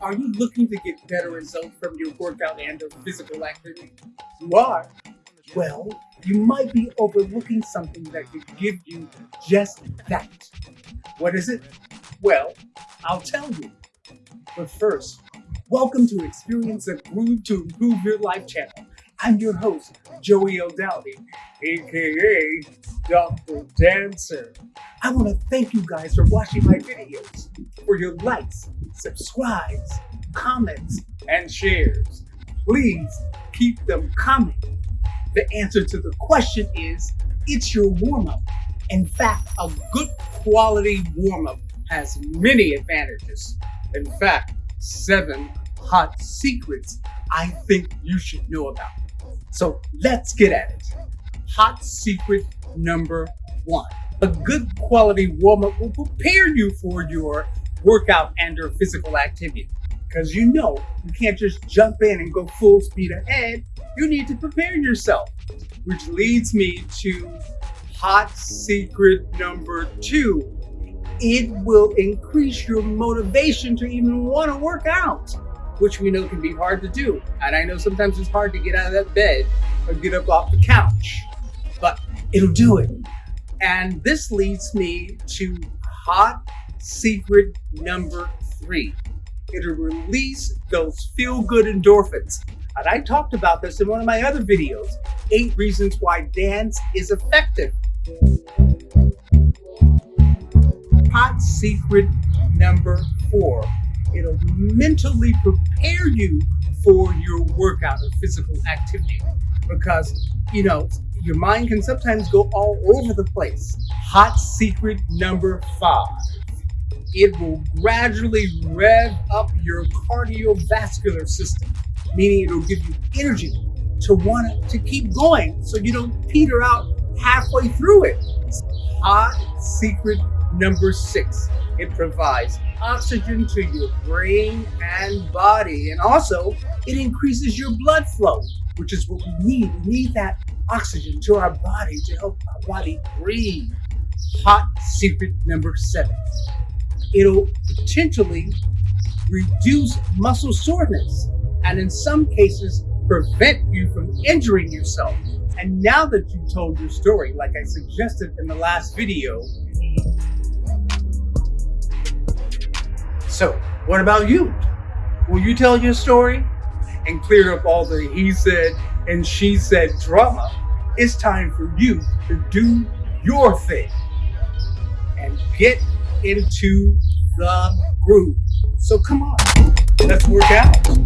Are you looking to get better results from your workout and or physical activity? You are? Well, you might be overlooking something that could give you just that. What is it? Well, I'll tell you. But first, welcome to Experience a Groove to Improve Your Life channel. I'm your host, Joey O'Dowdy, aka Dr. Dancer. I want to thank you guys for watching my videos, for your likes, subscribes, comments, and shares. Please keep them coming. The answer to the question is it's your warm up. In fact, a good quality warm up has many advantages. In fact, seven hot secrets I think you should know about. So let's get at it. Hot secret number one. A good quality warm-up will prepare you for your workout and or physical activity. Because you know, you can't just jump in and go full speed ahead. You need to prepare yourself. Which leads me to hot secret number two. It will increase your motivation to even want to work out, which we know can be hard to do. And I know sometimes it's hard to get out of that bed or get up off the couch, but it'll do it. And this leads me to hot secret number three. It'll release those feel good endorphins. And I talked about this in one of my other videos eight reasons why dance is effective. Hot secret number four. It'll mentally prepare you for your workout or physical activity because, you know, your mind can sometimes go all over the place. Hot secret number five. It will gradually rev up your cardiovascular system, meaning it'll give you energy to want to keep going so you don't peter out halfway through it. Hot secret number six. It provides oxygen to your brain and body, and also it increases your blood flow, which is what we need. We need that oxygen to our body to help our body breathe. Hot secret number seven. It'll potentially reduce muscle soreness and in some cases prevent you from injuring yourself. And now that you've told your story, like I suggested in the last video, so what about you? Will you tell your story and clear up all the he said and she said drama? It's time for you to do your thing and get into the groove. So come on, let's work out.